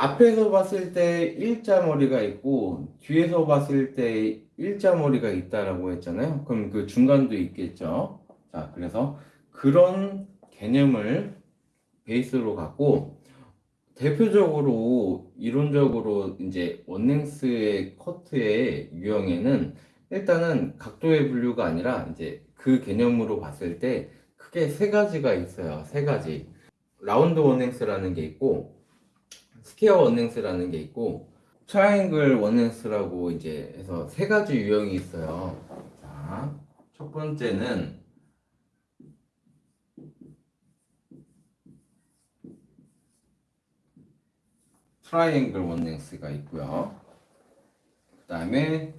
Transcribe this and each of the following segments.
앞에서 봤을 때 일자 머리가 있고 뒤에서 봤을 때 일자 머리가 있다라고 했잖아요. 그럼 그 중간도 있겠죠. 자, 그래서 그런 개념을 베이스로 갖고 대표적으로 이론적으로 이제 원랭스의 커트의 유형에는 일단은 각도의 분류가 아니라 이제 그 개념으로 봤을 때 크게 세 가지가 있어요. 세 가지. Round one length라는 게 있고 square one length라는 게 있고 triangle one length라고 이제 해서 세 가지 유형이 있어요. 자, 첫 번째는 triangle one length가 있고요. 그 다음에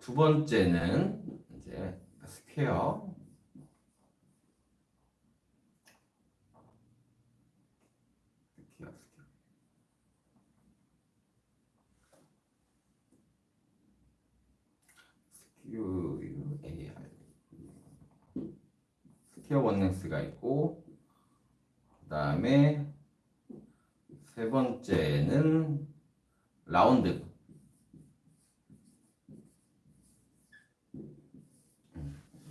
두 번째는 이제 square 스퀘어 스퀘어 스퀘어 AR 스퀘어 원랭스가 있고 그 다음에 세 번째는 라운드.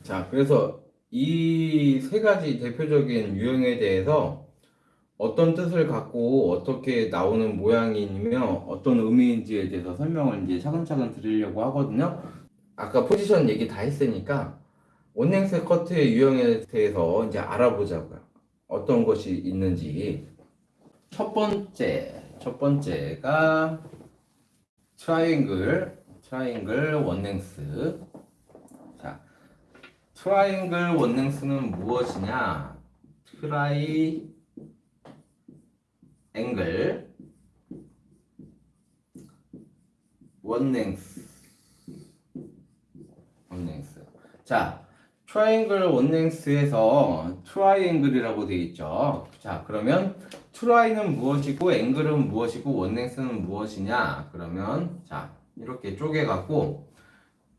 자, 그래서 이 세 가지 대표적인 유형에 대해서 어떤 뜻을 갖고 어떻게 나오는 모양이며 어떤 의미인지에 대해서 설명을 이제 차근차근 드리려고 하거든요. 아까 포지션 얘기 다 했으니까 one length 커트의 유형에 대해서 이제 알아보자고요. 어떤 것이 있는지. 첫 번째, 첫 번째가 triangle, triangle one length. 자, triangle one length는 무엇이냐? 트라이 앵글 원랭스 원랭스 자 트라이앵글 원랭스에서 트라이앵글이라고 되어 있죠 자 그러면 트라이는 무엇이고 앵글은 무엇이고 원랭스는 무엇이냐 그러면 자 이렇게 쪼개 갖고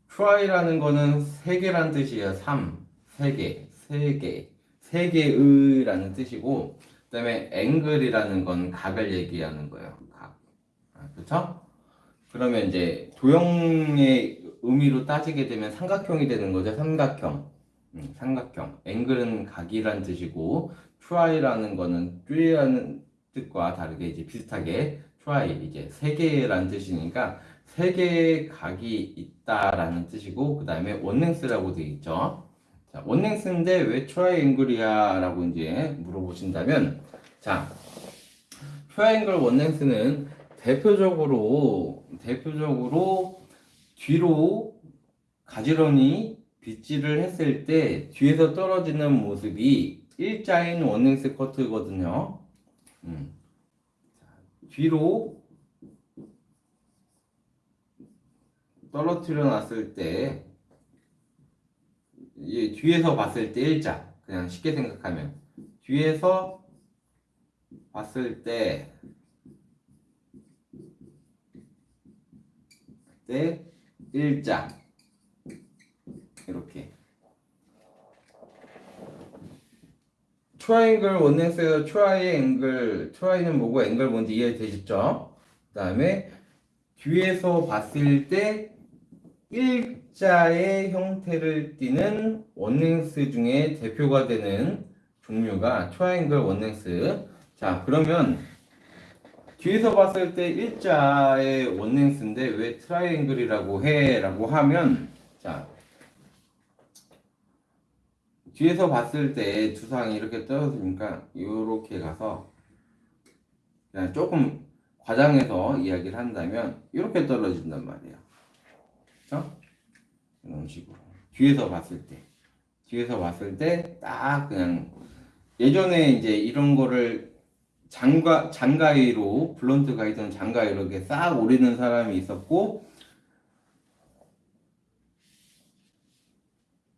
tri라는 거는 세 개란 뜻이에요 3 3개 3개 3개의 라는 뜻이고 그 다음에 앵글이라는 건 각을 얘기하는 거예요. 각. 아, 그렇죠? 그러면 이제 도형의 의미로 따지게 되면 삼각형이 되는 거죠. 삼각형. 음, 삼각형. 앵글은 각이란 뜻이고 try라는 거는 try라는 뜻과 다르게 이제 비슷하게 try 이제 세 개란 뜻이니까 세 개의 각이 있다라는 뜻이고 그 다음에 원랭스라고 되어 있죠. 자, one length인데 왜 triangle이야? 라고 이제 물어보신다면, 자, triangle one length는 대표적으로, 대표적으로 뒤로 가지런히 빗질을 했을 때 뒤에서 떨어지는 모습이 일자인 one length 커트거든요. 음. 자, 뒤로 떨어뜨려 놨을 때이 뒤에서 봤을 때 일자 그냥 쉽게 생각하면 뒤에서 봤을 때 때 일자 이렇게 triangle one length에서 triangle tri는 뭐고 앵글 뭔지 이해되시죠? 그 다음에 뒤에서 봤을 때 일자의 형태를 띠는 one length 중에 대표가 되는 종류가 triangle one length. 자, 그러면 뒤에서 봤을 때 일자의 one length인데 왜 triangle이라고 해? 라고 하면 자, 뒤에서 봤을 때 두상이 이렇게 떨어지니까 이렇게 가서 그냥 조금 과장해서 이야기를 한다면 이렇게 떨어진단 말이에요. 그렇죠? 이런 식으로 뒤에서 봤을 때 뒤에서 봤을 때 딱 그냥 예전에 이제 이런 거를 장가 장가위로 블런트 가이드는 장가위로 이렇게 싹 오리는 사람이 있었고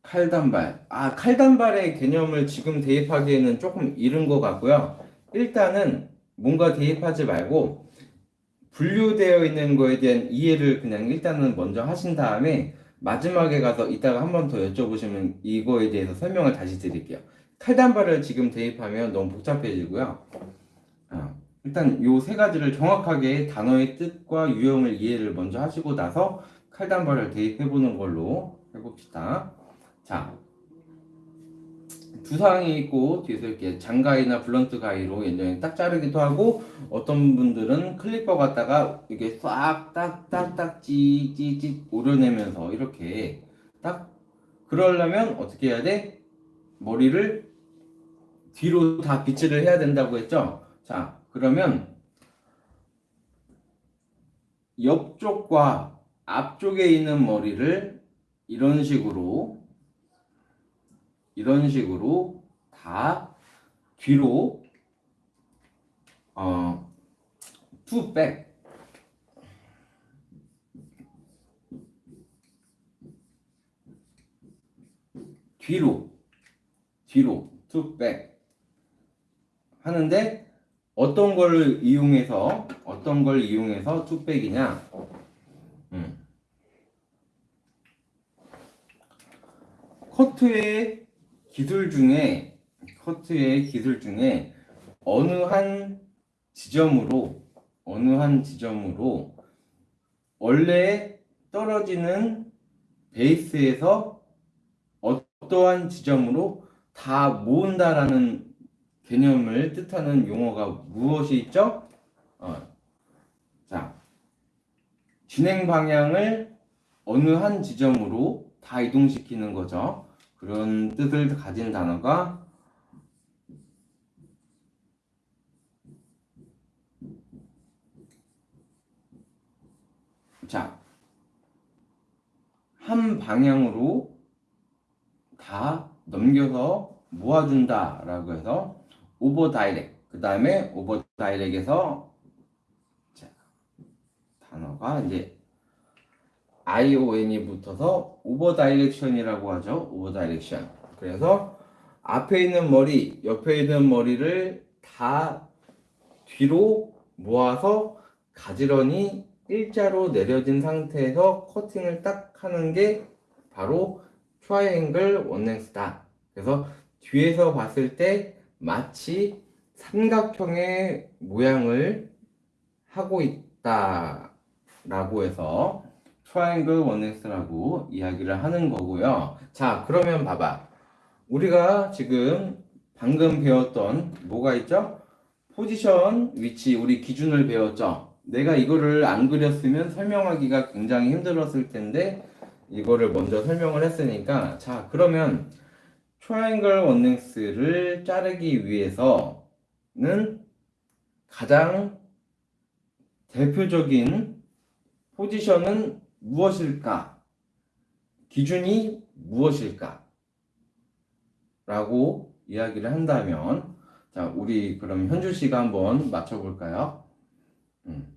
칼단발 아 칼단발의 개념을 지금 대입하기에는 조금 이른 것 같고요 일단은 뭔가 대입하지 말고 분류되어 있는 거에 대한 이해를 그냥 일단은 먼저 하신 다음에 마지막에 가서 이따가 한 번 더 여쭤보시면 이거에 대해서 설명을 다시 드릴게요. 칼단발을 지금 대입하면 너무 복잡해지고요. 어, 일단 요 세 가지를 정확하게 단어의 뜻과 유형을 이해를 먼저 하시고 나서 칼단발을 대입해 보는 걸로 해봅시다. 자, 두상이 있고 뒤에서 이렇게 장가위나 blunt 가위로 예전에 딱 자르기도 하고 어떤 분들은 clipper 갖다가 이게 싹 딱 딱딱 찌찌찌 오려내면서 이렇게 딱 그러려면 어떻게 해야 돼? 머리를 뒤로 다 빗질을 해야 된다고 했죠? 자, 그러면 옆쪽과 앞쪽에 있는 머리를 이런 식으로 이런 식으로 다 뒤로 어, to back 뒤로 뒤로 to back 하는데 어떤 걸 이용해서 어떤 걸 이용해서 to back이냐 음. 커트의 기술 중에 커트의 기술 중에 어느 한 지점으로 어느 한 지점으로 원래 떨어지는 베이스에서 어떠한 지점으로 다 모은다라는 개념을 뜻하는 용어가 무엇이 있죠? 어. 자, 진행 방향을 어느 한 지점으로 다 이동시키는 거죠. 그런 뜻을 가진 단어가 자, 한 방향으로 다 넘겨서 모아준다 라고 해서 over direc 그 다음에 over direc에서 자, 단어가 이제 ION이 붙어서 over direction이라고 하죠. over direction. 그래서 앞에 있는 머리, 옆에 있는 머리를 다 뒤로 모아서 가지런히 일자로 내려진 상태에서 커팅을 딱 하는 게 바로 triangle one length다. 그래서 뒤에서 봤을 때 마치 삼각형의 모양을 하고 있다 라고 해서 triangle one length라고 이야기를 하는 거고요. 자, 그러면 봐봐. 우리가 지금 방금 배웠던 뭐가 있죠? 포지션, 위치, 우리 기준을 배웠죠? 내가 이거를 안 그렸으면 설명하기가 굉장히 힘들었을 텐데 이거를 먼저 설명을 했으니까 자, 그러면 triangle one length를 자르기 위해서는 가장 대표적인 포지션은 무엇일까? 기준이 무엇일까? 라고 이야기를 한다면 자, 우리 그럼 현주 씨가 한번 맞춰 볼까요? 음.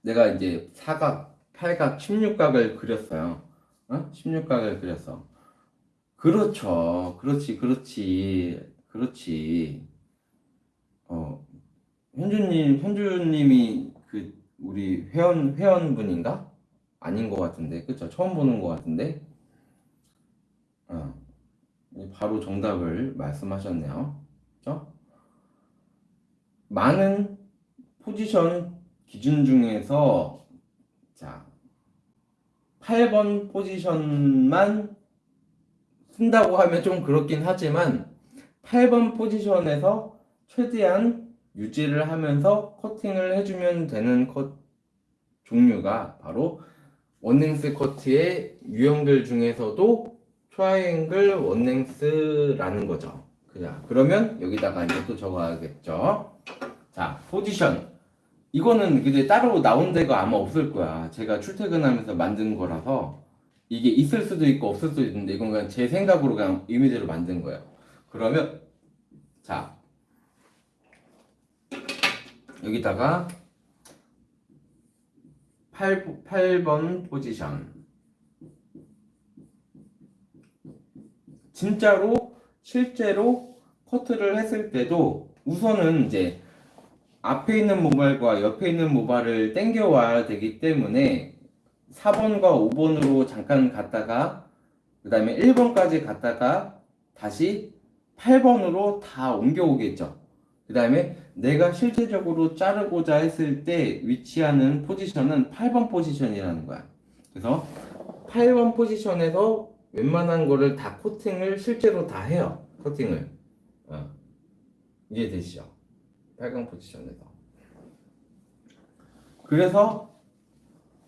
내가 이제 사각, 팔각, 16각을 그렸어요. 어? 16각을 그렸어. 그렇죠. 그렇지, 그렇지, 그렇지. 어, 현주님, 현주님이 그 우리 회원 회원분인가? 아닌 것 같은데, 그쵸? 처음 보는 것 같은데. 어, 바로 정답을 말씀하셨네요. 그쵸? 많은 포지션 기준 중에서 자 8번 포지션만 쓴다고 하면 좀 그렇긴 하지만 8번 포지션에서 최대한 유지를 하면서 커팅을 해주면 되는 컷 종류가 바로 원랭스 커트의 유형들 중에서도 triangle one length라는 거죠. 그냥 그러면 여기다가 이제 또 적어야겠죠. 자, 포지션. 이거는 이제 따로 나온 데가 아마 없을 거야. 제가 출퇴근하면서 만든 거라서 이게 있을 수도 있고 없을 수도 있는데 이건 그냥 제 생각으로 그냥 이미지로 만든 거예요. 그러면 자 여기다가 8, 8번 포지션 진짜로 실제로 커트를 했을 때도 우선은 이제 앞에 있는 모발과 옆에 있는 모발을 당겨 와야 되기 때문에 4번과 5번으로 잠깐 갔다가 그 다음에 1번까지 갔다가 다시 8번으로 다 옮겨오겠죠. 그 다음에 내가 실제적으로 자르고자 했을 때 위치하는 포지션은 8번 포지션이라는 거야. 그래서 8번 포지션에서 웬만한 거를 다 코팅을 실제로 다 해요. 커팅을. 어. 이해되시죠? 8번 포지션에서. 그래서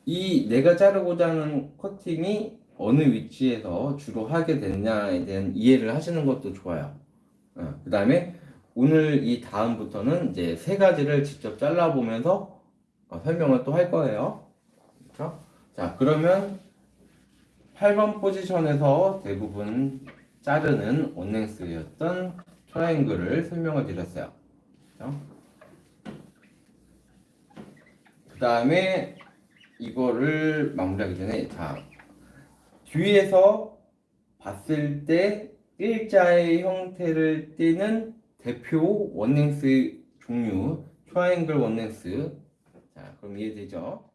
이 내가 자르고자 하는 커팅이 어느 위치에서 주로 하게 됐냐에 대한 이해를 하시는 것도 좋아요. 그 다음에 오늘 이 다음부터는 이제 세 가지를 직접 잘라보면서 어, 설명을 또 할 거예요. 그렇죠? 자, 그러면 8번 포지션에서 대부분 자르는 one length였던 triangle을 설명을 드렸어요. 그렇죠? 그 다음에 이거를 마무리하기 전에 자 뒤에서 봤을 때 일자의 형태를 띠는 대표 one length 종류 triangle one length 자 그럼 이해되죠?